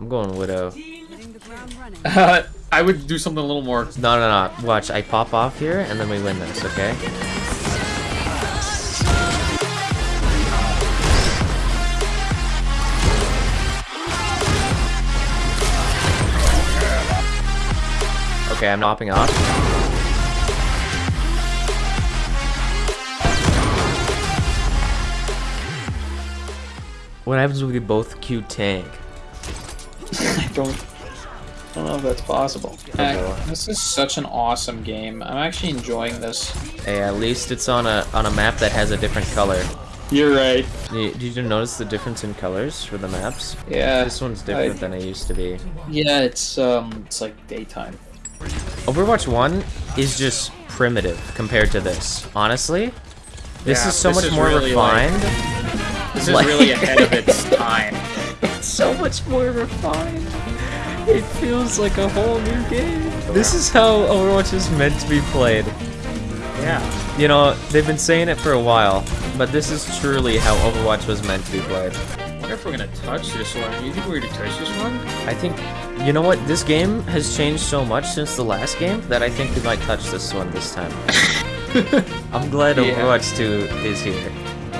I'm going Widow. Uh, I would do something a little more. No, no, no. Watch, I pop off here, and then we win this, okay? Okay, I'm hopping off. What happens when we both Q tank? I don't. I don't know if that's possible. Uh, this is such an awesome game. I'm actually enjoying this. Hey, at least it's on a on a map that has a different color. You're right. Did did you notice the difference in colors for the maps? Yeah. This one's different I- than it used to be. Yeah, it's um, it's like daytime. Overwatch 1 is just primitive compared to this. Honestly, this Yeah, is so this much is more really, like- refined. This is Like- really ahead of its time. It's so much more refined. It feels like a whole new game. This is how Overwatch is meant to be played. Yeah. You know, they've been saying it for a while, but this is truly how Overwatch was meant to be played. I wonder if we're gonna touch this one. Do you think we're gonna touch this one? I think, you know what, this game has changed so much since the last game that I think we might touch this one this time. I'm glad Yeah. Overwatch 2 is here.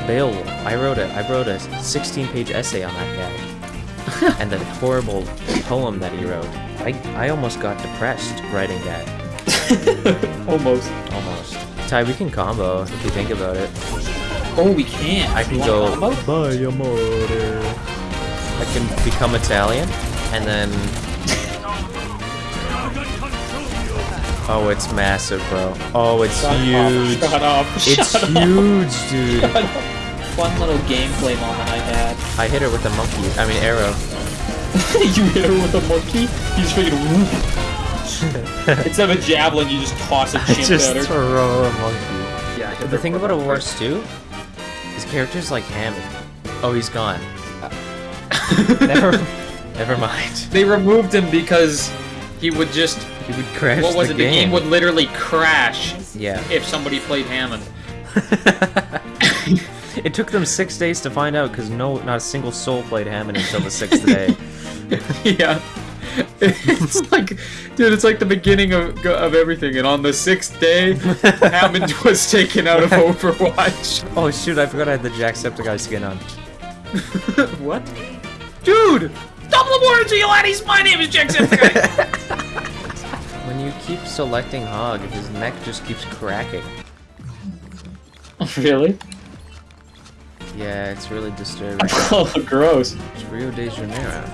Beowulf, I wrote it. I wrote a 16-page essay on that guy. and that horrible poem that he wrote. I, I almost got depressed writing that. Almost. Almost. Ty, we can combo if you think about it. Oh, we can. I can go combo? by amore. I can become Italian and then Oh, it's massive, bro. Oh, it's Shut huge. Up, shut up. It's up. huge, dude. Shut up. Fun little gameplay moment I had. I hit her with a monkey. I mean arrow. you hit her with a monkey. You just freaking whoop. Instead of a javelin, you just toss a chimp Just at her. throw a monkey. Yeah. But the thing about Overwatch 2, his character's like Hammond. Oh, he's gone. never, never mind. They removed him because he would just. He would crash What was the it? game. The game would literally crash Yeah. if somebody played Hammond. It took them six days to find out because no, not a single soul played Hammond until the sixth day. yeah. It's like, dude, it's like the beginning of of everything. And on the sixth day, Hammond was taken out of Overwatch. Oh shoot! I forgot I had the Jacksepticeye skin on. what? Dude! Double warranty, laddies! My name is Jacksepticeye! When you keep selecting Hog, his neck just keeps cracking. really? Yeah, it's really disturbing. Oh, gross. It's Rio de Janeiro.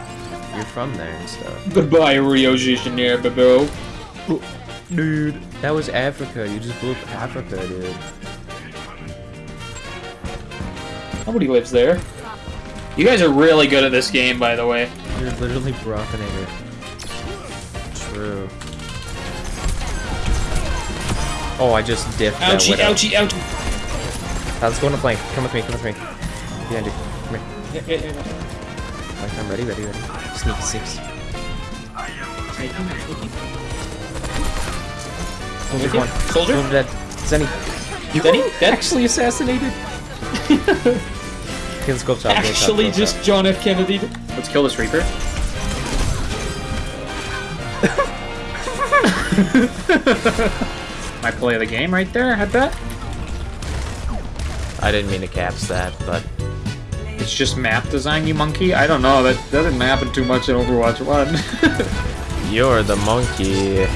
You're from there and stuff. Goodbye, Rio de Janeiro, bro. Oh, dude, that was Africa. You just blew up Africa, dude. Nobody lives there. You guys are really good at this game, by the way. You're literally Brockinator. True. Oh, I just diffed that Ouchie, ouchie, ouchie. Uh, let's go on the flank. Come with me, come with me. Behind you. Come here. Yeah, yeah, yeah. Flank, I'm ready, ready, ready. Sneak, sneaks. Soldier one. Soldier? Soldier dead. Zenny. Denny? Dead? Actually assassinated. okay, let's go up top. go up top, Actually, go up just top. John F. Kennedy. Let's kill this Reaper. My play of the game right there, I bet. I didn't mean to caps that, but It's just map design, you monkey? I don't know, that doesn't happen too much in Overwatch 1. you're the monkey.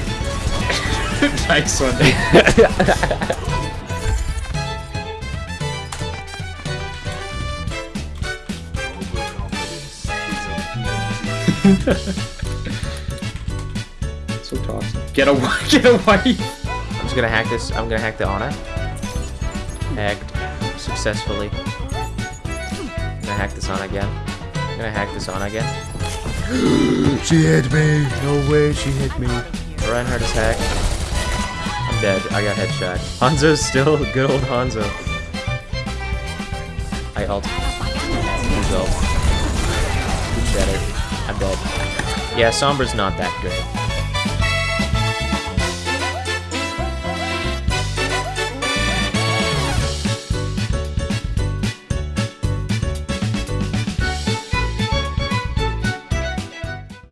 nice one. so toxic. Get away, get away! I'm just gonna hack this. I'm gonna hack the Ana. Hacked successfully. I'm gonna hack this on again. I'm gonna hack this on again. she hit me. No way, she hit me. Reinhardt is hacked. I'm dead. I got headshot. Hanzo's still good old Hanzo. I ult. Use ult. Good shatter. I'm dead. Yeah, Sombra's not that good.